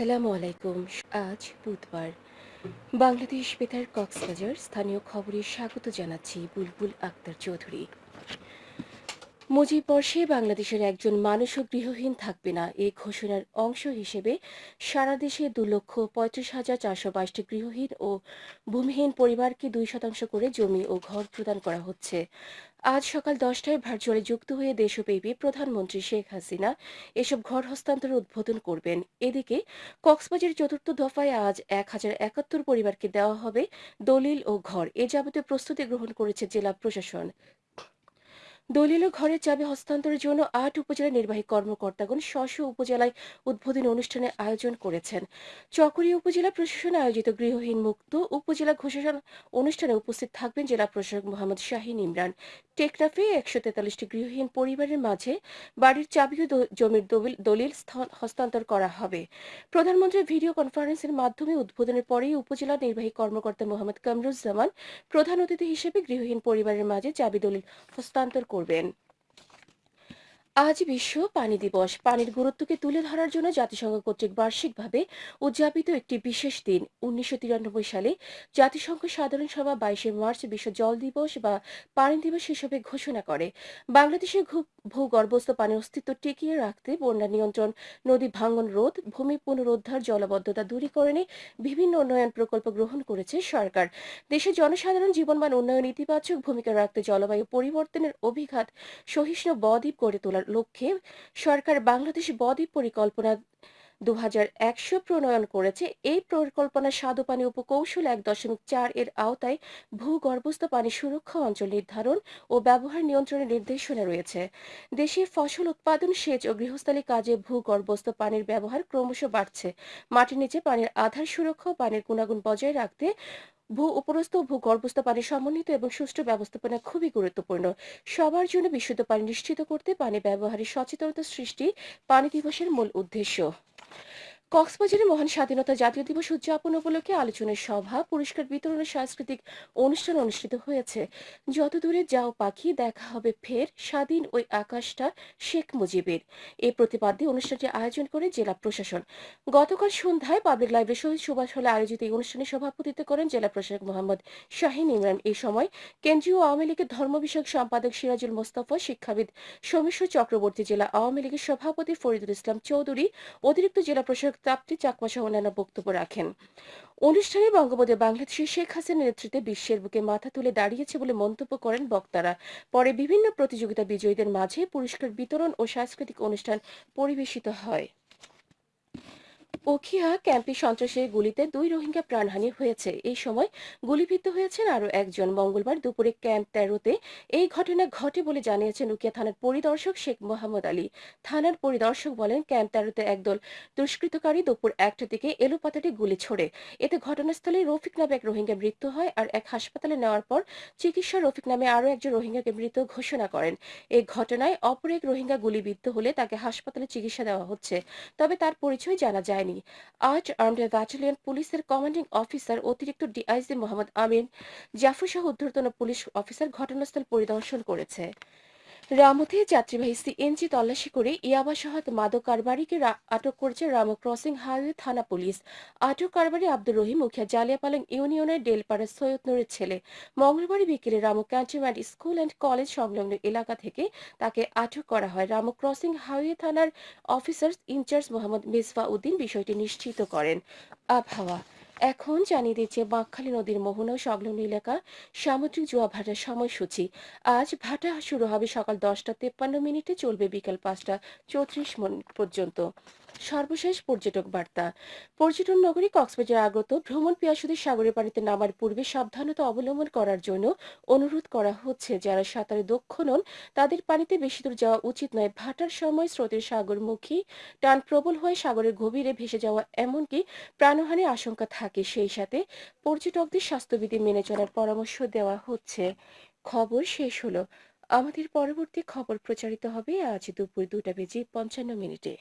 আসসালামু আলাইকুম। আজ বুধবার। বাংলাদেশ বেতার কক্সবাজার স্থানীয় খবরে স্বাগত জানাচ্ছি বুলবুল আক্তার চৌধুরী। মুজিব বর্ষে বাংলাদেশের একজন মানুষও গৃহহীন থাকবে না। এই ঘোষণার অংশ হিসেবে সারা দেশে দু লক্ষ পঁয়ত্রিশ হাজার চারশো বাইশটি গৃহহীন ও ভূমিহীন পরিবারকে দুই শতাংশ করে জমি ও ঘর প্রদান করা হচ্ছে। আজ সকাল দশটায় ভার্চুয়ালি যুক্ত হয়ে দেশব্যাপী প্রধানমন্ত্রী শেখ হাসিনা এসব ঘর হস্তান্তর উদ্বোধন করবেন। এদিকে কক্সবাজারের চতুর্থ দফায় আজ এক হাজার একাত্তর পরিবারকে দেওয়া হবে দলিল ও ঘর। এ যাবতীয় প্রস্তুতি গ্রহণ করেছে জেলা প্রশাসন। দলিল ঘরের চাবি হস্তান্তরের জন্য আট উপজেলা নির্বাহী কর্মকর্তাগণ স্ব উপজেলায় উদ্বোধনী অনুষ্ঠানের আয়োজন করেছেন। চকরিয়া উপজেলা প্রশাসন আয়োজিত গৃহহীন মুক্ত উপজেলা ঘোষণা অনুষ্ঠানে উপস্থিত থাকবেন জেলা প্রশাসক মোহাম্মদ শাহিন ইমরান। টেকনাফে একশো তেতাল্লিশটি গৃহহীন পরিবারের মাঝে বাড়ির চাবি ও জমির দলিল হস্তান্তর করা হবে। প্রধানমন্ত্রীর ভিডিও কনফারেন্সের মাধ্যমে উদ্বোধনের পরেই উপজেলা নির্বাহী কর্মকর্তা মোহাম্মদ কামরুজ্জামান প্রধান অতিথি হিসেবে গৃহহীন পরিবারের মাঝে চাবি দলিল হস্তান্তর করবেন আজ বিশ্ব পানি দিবস। পানির গুরুত্বকে তুলে ধরার জন্য জাতিসংঘ কর্তৃক বার্ষিকভাবে উদযাপিত একটি বিশেষ দিন। উনিশশো তিরানব্বই সালে জাতিসংঘ সাধারণ সভা বাইশে মার্চ বিশ্ব জল দিবস বা পানি দিবস হিসেবে ঘোষণা করে। বাংলাদেশের ভূগর্ভস্থ পানির অস্তিত্ব টিকিয়ে রাখতে বন্যা নিয়ন্ত্রণ, নদী ভাঙ্গন রোধ, ভূমি পুনরুদ্ধার, জলবদ্ধতা দূরীকরণে বিভিন্ন উন্নয়ন প্রকল্প গ্রহণ করেছে সরকার। দেশের জনসাধারণ জীবনমান উন্নয়ন ইতিবাচক ভূমিকা রাখতে জলবায়ু পরিবর্তনের অভিঘাত সহিষ্ণু বদ্বীপ গড়ে তোলার লক্ষ্যে সরকার বাংলাদেশ বদ্বীপ পরিকল্পনা দু প্রণয়ন করেছে। এই পরিকল্পনা স্বাদু পানি উপকৌশল এক দশমিক চার এর আওতায় ভূগর্ভস্থ পানি সুরক্ষা অঞ্চল নির্ধারণ ও ব্যবহার নিয়ন্ত্রণের নির্দেশনা রয়েছে। দেশে ফসল উৎপাদন, সেচ ও গৃহস্থালী কাজে ভূগর্ভস্থ পানির ব্যবহার ক্রমশ বাড়ছে। মাটির নিচে পানির আধার সুরক্ষা পানির গুণাগুণ বজায় রাখতে ভূ উপরস্থ ও ভূগর্ভস্থ পানি সমন্বিত এবং সুষ্ঠু ব্যবস্থাপনা খুবই গুরুত্বপূর্ণ। সবার জন্য বিশুদ্ধ পানি নিশ্চিত করতে পানি ব্যবহারে সচেতনতা সৃষ্টি পানি দিবসের মূল উদ্দেশ্য। কক্সবাজারে মহান স্বাধীনতা জাতীয় দিবস উদযাপন উপলক্ষে আলোচনার সভা, পুরস্কার বিতরণের সাংস্কৃতিক অনুষ্ঠান অনুষ্ঠিত হয়েছে। যত দূরে যাও পাখি, দেখা হবে ফের স্বাধীন ওই আকাশটা শেখ মুজিবের। এই প্রতিপাদ্যে অনুষ্ঠানটি আয়োজন করে জেলা প্রশাসন। গতকাল সন্ধ্যায় পাবলিক লাইব্রেরি শহীদ সুভাষ হলে আয়োজিত এই অনুষ্ঠানে সভাপতিত্ব করেন জেলা প্রশাসক মোহাম্মদ শাহিন ইমরান। এই সময় কেন্দ্রীয় আওয়ামী লীগের ধর্ম বিষয়ক সম্পাদক সিরাজুল মোস্তফা, শিক্ষাবিদ সৌমেশ্বর চক্রবর্তী, জেলা আওয়ামী লীগের সভাপতি ফরিদুল ইসলাম চৌধুরী, অতিরিক্ত জেলা প্রশাসক তাপ্তি চাকমা সহ অন্যান্য বক্তব্য রাখেন। অনুষ্ঠানে বঙ্গবন্ধু বাংলাদেশের শেখ হাসিনার নেতৃত্বে বিশ্বের বুকে মাথা তুলে দাঁড়িয়েছে বলে মন্তব্য করেন বক্তারা। পরে বিভিন্ন প্রতিযোগিতা বিজয়ীদের মাঝে পুরস্কার বিতরণ ও সাংস্কৃতিক অনুষ্ঠান পরিবেশিত হয়। ওখিয়া ক্যাম্পে সন্ত্রাসের গুলিতে দুই রোহিঙ্গা প্রাণহানি হয়েছে। এই সময় গুলিবিদ্ধ হয়েছেন আরও একজন। মঙ্গলবার দুপুরে ক্যাম্প তেরোতে এই ঘটনা ঘটে বলে জানিয়েছেন উকিয়া থানার পরিদর্শক শেখ মোহাম্মদ আলী। থানার পরিদর্শক বলেন, ক্যাম্প তেরোতে একদল দুষ্কৃতকারী দুপুর একটা দিকে এলোপাতাটি গুলি ছোড়ে। এতে ঘটনাস্থলে রফিক নামে এক রোহিঙ্গা মৃত্যু হয় আর এক হাসপাতালে নেওয়ার পর চিকিৎসা রফিক নামে আরও একজন রোহিঙ্গাকে মৃত ঘোষণা করেন। এই ঘটনায় অপর এক রোহিঙ্গা গুলিবিদ্ধ হলে তাকে হাসপাতালে চিকিৎসা দেওয়া হচ্ছে। তবে তার পরিচয় জানা যায়নি। হয়নি আজ আর্মড ব্যাটালিয়ন পুলিশের কমান্ডিং অফিসার অতিরিক্ত ডিআইজি মোহাম্মদ আমিন জাফর শাহ ঊর্ধ্বতন পুলিশ অফিসার ঘটনাস্থল পরিদর্শন করেছে। রামুতে যাত্রীবাহী সিএনজি তল্লাশি করে ইয়াবা সহ মাদক কারবারিকে আটক করেছে রামু ক্রসিং হাইওয়ে থানা পুলিশ। আটক কারবারি আব্দুর রহিম মুখিয়া জালিয়াপালং ইউনিয়নের ডেলপাড়া সৈয়দ নুরের ছেলে। মঙ্গলবার বিকেলে Ramu cantonment school and college সংলগ্ন এলাকা থেকে তাকে আটক করা হয়। রামু ক্রসিং হাইওয়ে থানার officer in charge Mohammad Misfa Uddin বিষয়টি নিশ্চিত করেন। আবহাওয়া এখন জানিয়ে দিচ্ছে বাঁকখালী নদীর মোহনা সংলগ্ন এলাকা সামুদ্রিক জোয়া ভাটার সময়সূচি। আজ ভাটা শুরু হবে সকাল দশটা তেপ্পান্ন মিনিটে, চলবে বিকাল পাঁচটা চৌত্রিশ মিনিট পর্যন্ত। সর্বশেষ পর্যটক বার্তা। পর্যটন নগরী কক্সবাজার আগত ভ্রমণ পিয়াসুদের সাগরের পানিতে নামার পূর্বে সাবধানতা অবলম্বন করার জন্য অনুরোধ করা হচ্ছে। যারা সাঁতারে দক্ষ নন, তাদের পানিতে বেশি দূর যাওয়া উচিত নয়। ভাটার সময় স্রোতের সাগরমুখী টান প্রবল হয়ে সাগরের গভীরে ভেসে যাওয়া এমনকি প্রাণহানির আশঙ্কা থাকে সেই সাথে পর্যটকদের স্বাস্থ্যবিধি মেনে চলার পরামর্শ দেওয়া হচ্ছে। খবর শেষ হলো। আমাদের পরবর্তী খবর প্রচারিত হবে আজ দুপুর দুটা বেজে পঞ্চান্ন মিনিটে।